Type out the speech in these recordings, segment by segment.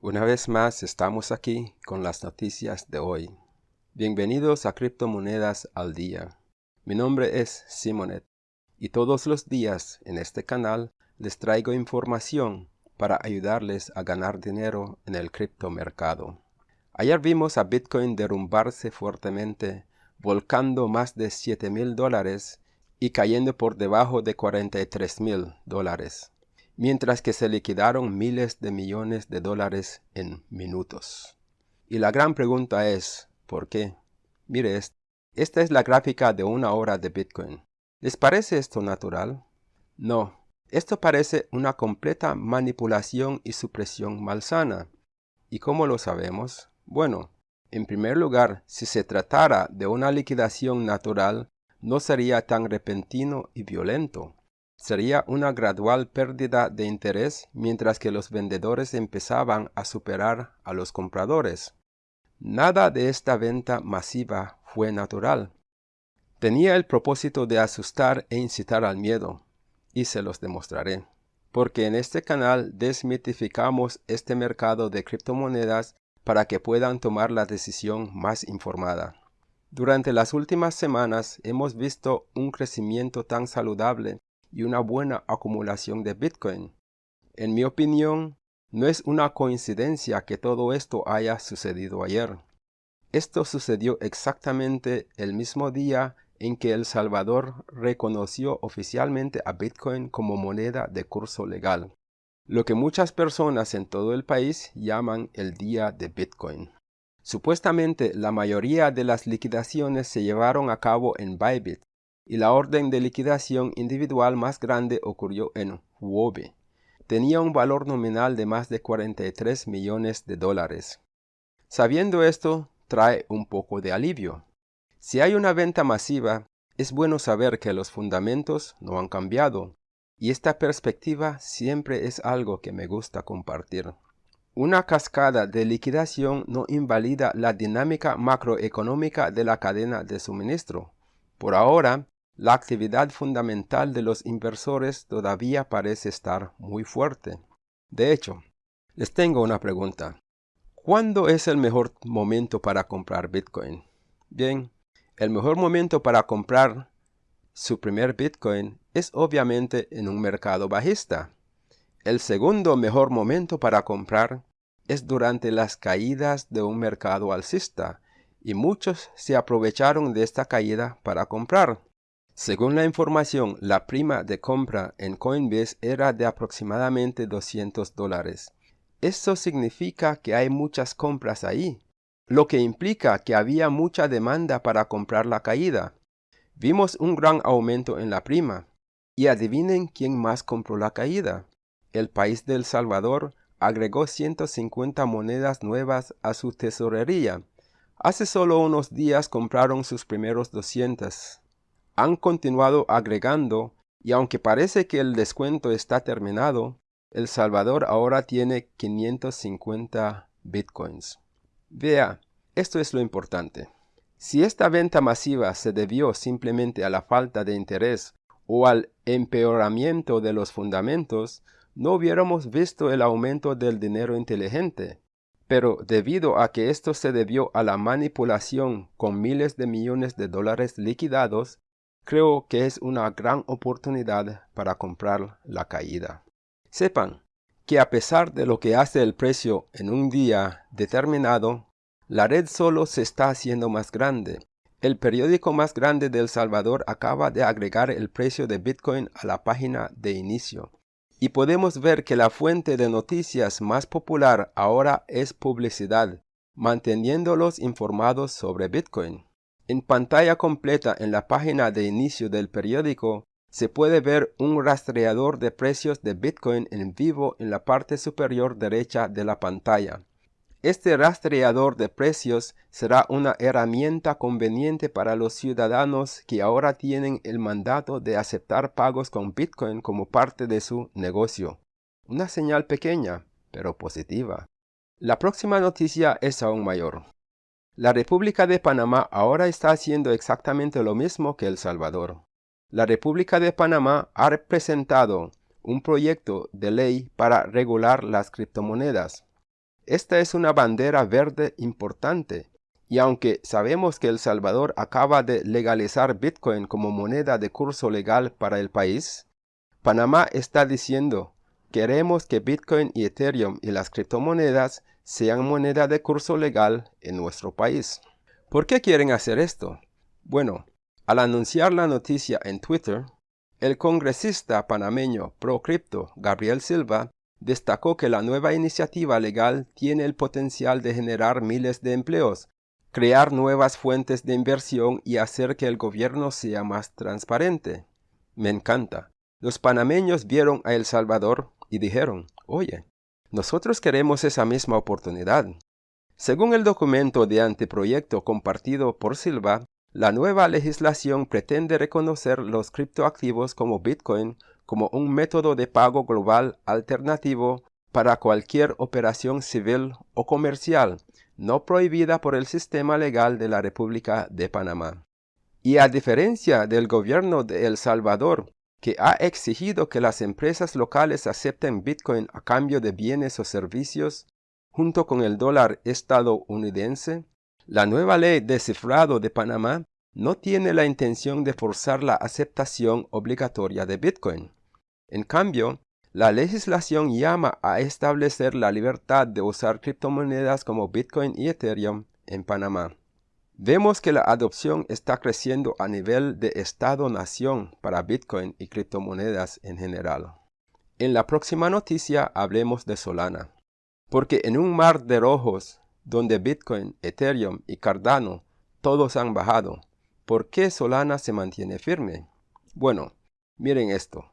Una vez más estamos aquí con las noticias de hoy. Bienvenidos a Criptomonedas al Día. Mi nombre es Simonet y todos los días en este canal les traigo información para ayudarles a ganar dinero en el criptomercado. Ayer vimos a Bitcoin derrumbarse fuertemente, volcando más de 7 mil dólares y cayendo por debajo de 43 mil dólares mientras que se liquidaron miles de millones de dólares en minutos. Y la gran pregunta es, ¿por qué? Mire, esta es la gráfica de una hora de Bitcoin. ¿Les parece esto natural? No, esto parece una completa manipulación y supresión malsana. ¿Y cómo lo sabemos? Bueno, en primer lugar, si se tratara de una liquidación natural, no sería tan repentino y violento sería una gradual pérdida de interés mientras que los vendedores empezaban a superar a los compradores. Nada de esta venta masiva fue natural. Tenía el propósito de asustar e incitar al miedo, y se los demostraré, porque en este canal desmitificamos este mercado de criptomonedas para que puedan tomar la decisión más informada. Durante las últimas semanas hemos visto un crecimiento tan saludable y una buena acumulación de Bitcoin. En mi opinión, no es una coincidencia que todo esto haya sucedido ayer. Esto sucedió exactamente el mismo día en que El Salvador reconoció oficialmente a Bitcoin como moneda de curso legal, lo que muchas personas en todo el país llaman el Día de Bitcoin. Supuestamente la mayoría de las liquidaciones se llevaron a cabo en Bybit, y la orden de liquidación individual más grande ocurrió en Huobi. Tenía un valor nominal de más de 43 millones de dólares. Sabiendo esto, trae un poco de alivio. Si hay una venta masiva, es bueno saber que los fundamentos no han cambiado, y esta perspectiva siempre es algo que me gusta compartir. Una cascada de liquidación no invalida la dinámica macroeconómica de la cadena de suministro. Por ahora, la actividad fundamental de los inversores todavía parece estar muy fuerte. De hecho, les tengo una pregunta. ¿Cuándo es el mejor momento para comprar Bitcoin? Bien, el mejor momento para comprar su primer Bitcoin es obviamente en un mercado bajista. El segundo mejor momento para comprar es durante las caídas de un mercado alcista, y muchos se aprovecharon de esta caída para comprar. Según la información, la prima de compra en Coinbase era de aproximadamente 200 dólares. Esto significa que hay muchas compras ahí, lo que implica que había mucha demanda para comprar la caída. Vimos un gran aumento en la prima. Y adivinen quién más compró la caída. El país de El Salvador agregó 150 monedas nuevas a su tesorería. Hace solo unos días compraron sus primeros 200 han continuado agregando y aunque parece que el descuento está terminado, El Salvador ahora tiene 550 bitcoins. Vea, esto es lo importante. Si esta venta masiva se debió simplemente a la falta de interés o al empeoramiento de los fundamentos, no hubiéramos visto el aumento del dinero inteligente. Pero debido a que esto se debió a la manipulación con miles de millones de dólares liquidados, creo que es una gran oportunidad para comprar la caída. Sepan que a pesar de lo que hace el precio en un día determinado, la red solo se está haciendo más grande. El periódico más grande de El Salvador acaba de agregar el precio de Bitcoin a la página de inicio. Y podemos ver que la fuente de noticias más popular ahora es publicidad, manteniéndolos informados sobre Bitcoin. En pantalla completa en la página de inicio del periódico se puede ver un rastreador de precios de Bitcoin en vivo en la parte superior derecha de la pantalla. Este rastreador de precios será una herramienta conveniente para los ciudadanos que ahora tienen el mandato de aceptar pagos con Bitcoin como parte de su negocio. Una señal pequeña, pero positiva. La próxima noticia es aún mayor. La República de Panamá ahora está haciendo exactamente lo mismo que El Salvador. La República de Panamá ha presentado un proyecto de ley para regular las criptomonedas. Esta es una bandera verde importante, y aunque sabemos que El Salvador acaba de legalizar Bitcoin como moneda de curso legal para el país, Panamá está diciendo, queremos que Bitcoin y Ethereum y las criptomonedas sean moneda de curso legal en nuestro país. ¿Por qué quieren hacer esto? Bueno, al anunciar la noticia en Twitter, el congresista panameño pro cripto Gabriel Silva destacó que la nueva iniciativa legal tiene el potencial de generar miles de empleos, crear nuevas fuentes de inversión y hacer que el gobierno sea más transparente. Me encanta. Los panameños vieron a El Salvador y dijeron, oye, nosotros queremos esa misma oportunidad. Según el documento de anteproyecto compartido por Silva, la nueva legislación pretende reconocer los criptoactivos como Bitcoin como un método de pago global alternativo para cualquier operación civil o comercial no prohibida por el sistema legal de la República de Panamá. Y a diferencia del gobierno de El Salvador, que ha exigido que las empresas locales acepten Bitcoin a cambio de bienes o servicios, junto con el dólar estadounidense, la nueva ley de cifrado de Panamá no tiene la intención de forzar la aceptación obligatoria de Bitcoin. En cambio, la legislación llama a establecer la libertad de usar criptomonedas como Bitcoin y Ethereum en Panamá. Vemos que la adopción está creciendo a nivel de Estado-nación para Bitcoin y criptomonedas en general. En la próxima noticia hablemos de Solana, porque en un mar de rojos donde Bitcoin, Ethereum y Cardano todos han bajado. ¿Por qué Solana se mantiene firme? Bueno, miren esto.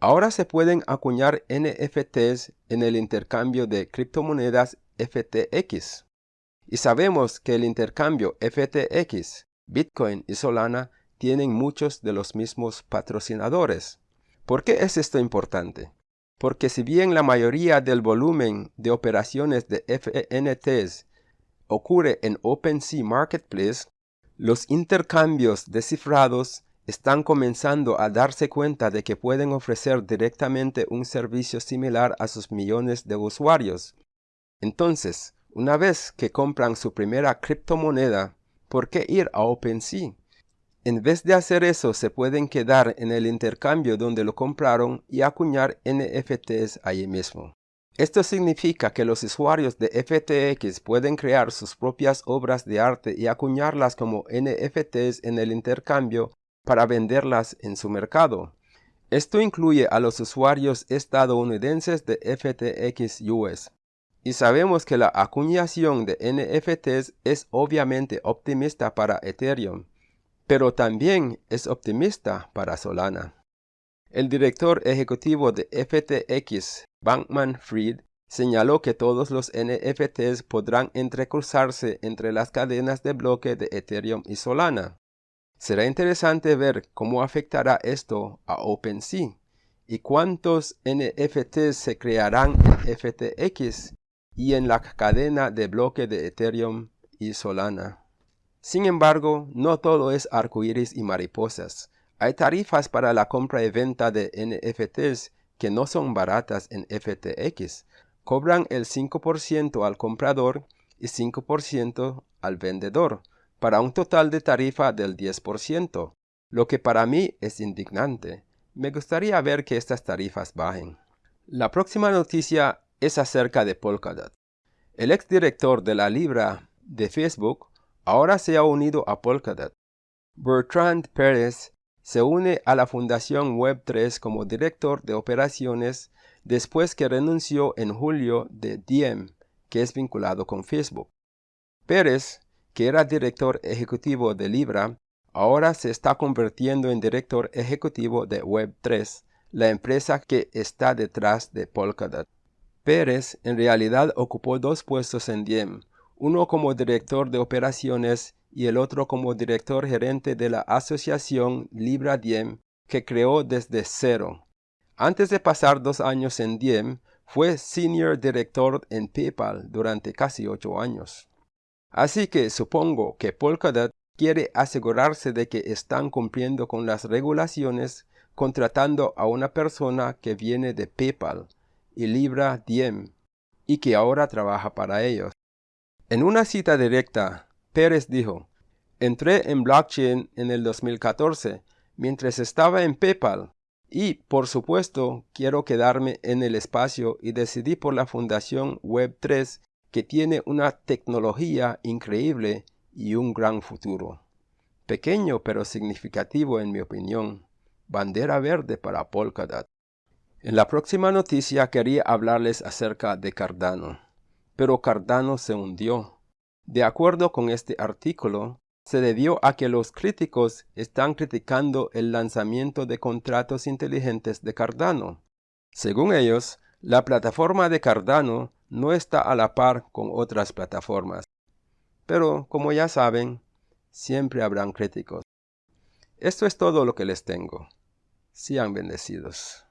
Ahora se pueden acuñar NFTs en el intercambio de criptomonedas FTX. Y sabemos que el intercambio FTX, Bitcoin y Solana tienen muchos de los mismos patrocinadores. ¿Por qué es esto importante? Porque si bien la mayoría del volumen de operaciones de FNTs ocurre en OpenSea Marketplace, los intercambios descifrados están comenzando a darse cuenta de que pueden ofrecer directamente un servicio similar a sus millones de usuarios. Entonces, una vez que compran su primera criptomoneda, ¿por qué ir a OpenSea? En vez de hacer eso, se pueden quedar en el intercambio donde lo compraron y acuñar NFTs allí mismo. Esto significa que los usuarios de FTX pueden crear sus propias obras de arte y acuñarlas como NFTs en el intercambio para venderlas en su mercado. Esto incluye a los usuarios estadounidenses de FTX US. Y sabemos que la acuñación de NFTs es obviamente optimista para Ethereum, pero también es optimista para Solana. El director ejecutivo de FTX, Bankman Fried, señaló que todos los NFTs podrán entrecruzarse entre las cadenas de bloque de Ethereum y Solana. Será interesante ver cómo afectará esto a OpenSea y cuántos NFTs se crearán en FTX y en la cadena de bloque de Ethereum y Solana. Sin embargo, no todo es arcoíris y mariposas. Hay tarifas para la compra y venta de NFTs que no son baratas en FTX. Cobran el 5% al comprador y 5% al vendedor, para un total de tarifa del 10%, lo que para mí es indignante. Me gustaría ver que estas tarifas bajen. La próxima noticia es acerca de Polkadot. El exdirector de la Libra de Facebook ahora se ha unido a Polkadot. Bertrand Pérez se une a la Fundación Web3 como director de operaciones después que renunció en julio de Diem, que es vinculado con Facebook. Pérez, que era director ejecutivo de Libra, ahora se está convirtiendo en director ejecutivo de Web3, la empresa que está detrás de Polkadot. Pérez en realidad ocupó dos puestos en Diem, uno como director de operaciones y el otro como director gerente de la asociación Libra Diem que creó desde cero. Antes de pasar dos años en Diem, fue senior director en PayPal durante casi ocho años. Así que supongo que Polkadot quiere asegurarse de que están cumpliendo con las regulaciones contratando a una persona que viene de PayPal y Libra Diem y que ahora trabaja para ellos. En una cita directa, Pérez dijo, Entré en blockchain en el 2014 mientras estaba en PayPal y, por supuesto, quiero quedarme en el espacio y decidí por la fundación Web3 que tiene una tecnología increíble y un gran futuro. Pequeño pero significativo en mi opinión. Bandera verde para Polkadot. En la próxima noticia quería hablarles acerca de Cardano. Pero Cardano se hundió. De acuerdo con este artículo, se debió a que los críticos están criticando el lanzamiento de contratos inteligentes de Cardano. Según ellos, la plataforma de Cardano no está a la par con otras plataformas. Pero, como ya saben, siempre habrán críticos. Esto es todo lo que les tengo. Sean bendecidos.